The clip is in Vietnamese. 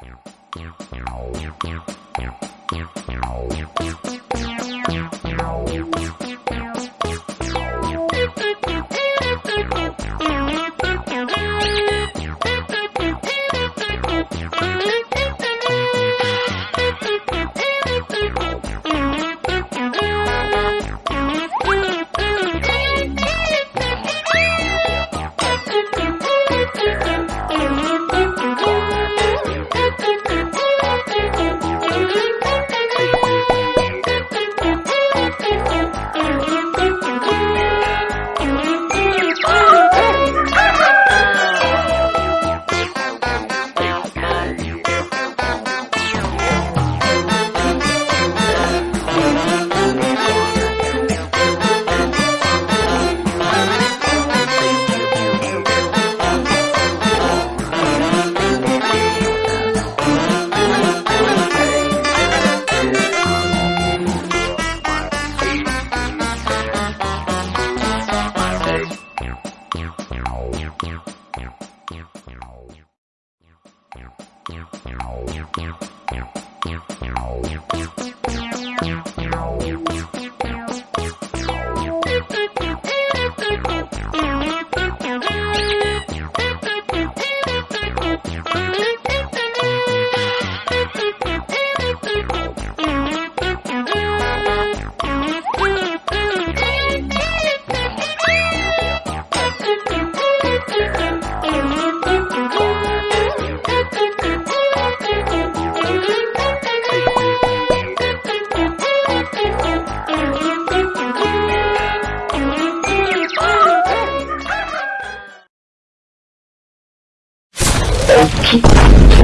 Thank you. Meow. 어, 럭키